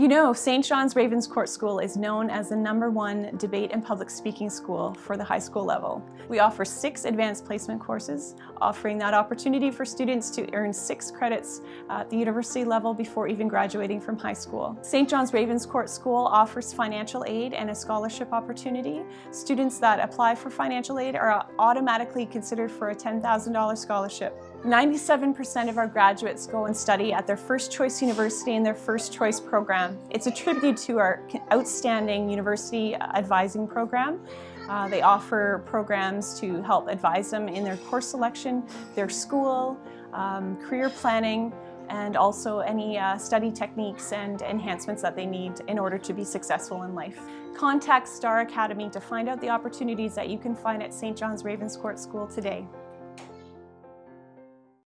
You know, St. John's Ravenscourt School is known as the number one debate and public speaking school for the high school level. We offer six advanced placement courses, offering that opportunity for students to earn six credits at the university level before even graduating from high school. St. John's Ravenscourt School offers financial aid and a scholarship opportunity. Students that apply for financial aid are automatically considered for a $10,000 scholarship. 97% of our graduates go and study at their first choice university in their first choice program. It's a tribute to our outstanding university advising program. Uh, they offer programs to help advise them in their course selection, their school, um, career planning, and also any uh, study techniques and enhancements that they need in order to be successful in life. Contact Star Academy to find out the opportunities that you can find at St. John's Ravenscourt School today.